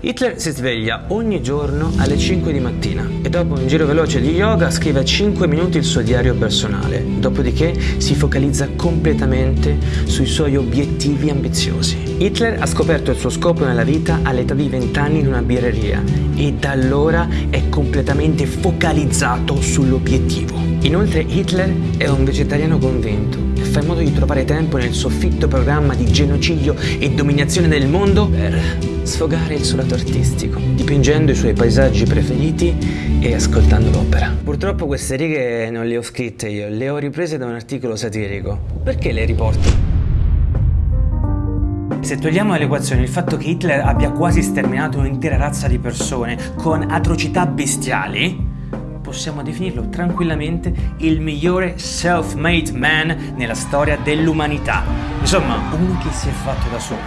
Hitler si sveglia ogni giorno alle 5 di mattina e dopo un giro veloce di yoga scrive a 5 minuti il suo diario personale, dopodiché si focalizza completamente sui suoi obiettivi ambiziosi. Hitler ha scoperto il suo scopo nella vita all'età di 20 anni in una birreria e da allora è completamente focalizzato sull'obiettivo. Inoltre Hitler è un vegetariano convinto e fa in modo di trovare tempo nel suo fitto programma di genocidio e dominazione del mondo per sfogare il suo lato artistico, dipingendo i suoi paesaggi preferiti e ascoltando l'opera. Purtroppo queste righe non le ho scritte io, le ho riprese da un articolo satirico. Perché le riporto? Se togliamo dall'equazione il fatto che Hitler abbia quasi sterminato un'intera razza di persone con atrocità bestiali, possiamo definirlo tranquillamente il migliore self-made man nella storia dell'umanità. Insomma, uno che si è fatto da solo.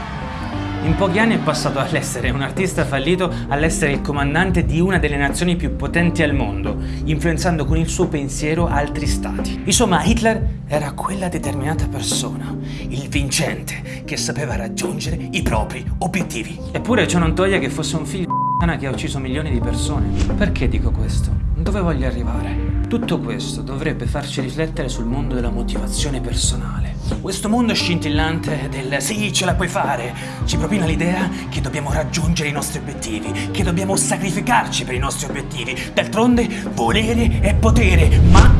In pochi anni è passato dall'essere un artista fallito all'essere il comandante di una delle nazioni più potenti al mondo, influenzando con il suo pensiero altri stati. Insomma, Hitler era quella determinata persona, il vincente, che sapeva raggiungere i propri obiettivi. Eppure ciò non toglie che fosse un figlio che ha ucciso milioni di persone. Perché dico questo? Dove voglio arrivare? Tutto questo dovrebbe farci riflettere sul mondo della motivazione personale. Questo mondo scintillante del sì, ce la puoi fare, ci propina l'idea che dobbiamo raggiungere i nostri obiettivi, che dobbiamo sacrificarci per i nostri obiettivi. D'altronde, volere è potere, ma...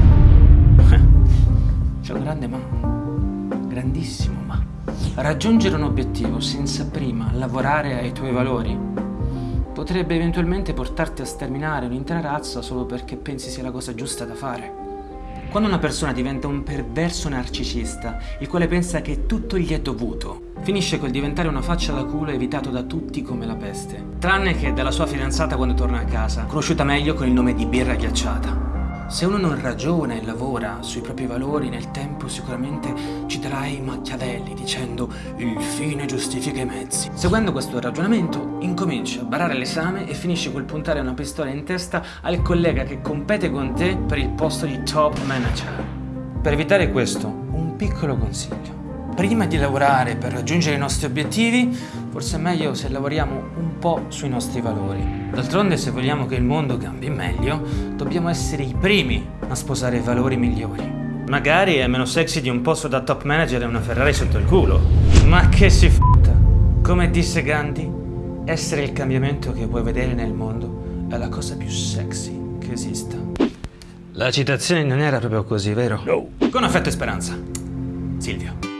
C'è un grande ma, grandissimo ma. Raggiungere un obiettivo senza prima lavorare ai tuoi valori potrebbe eventualmente portarti a sterminare un'intera razza solo perché pensi sia la cosa giusta da fare. Quando una persona diventa un perverso narcisista, il quale pensa che tutto gli è dovuto, finisce col diventare una faccia da culo evitato da tutti come la peste. Tranne che dalla sua fidanzata quando torna a casa, conosciuta meglio con il nome di birra ghiacciata. Se uno non ragiona e lavora sui propri valori nel tempo sicuramente citerà i Machiavelli dicendo il fine giustifica i mezzi. Seguendo questo ragionamento incomincia a barare l'esame e finisce col puntare una pistola in testa al collega che compete con te per il posto di top manager. Per evitare questo, un piccolo consiglio. Prima di lavorare per raggiungere i nostri obiettivi, forse è meglio se lavoriamo un po' sui nostri valori. D'altronde se vogliamo che il mondo cambi meglio, dobbiamo essere i primi a sposare valori migliori. Magari è meno sexy di un posto da top manager e una Ferrari sotto il culo. Ma che si f***a. Come disse Gandhi, essere il cambiamento che vuoi vedere nel mondo è la cosa più sexy che esista. La citazione non era proprio così, vero? No. Con affetto e speranza. Silvio.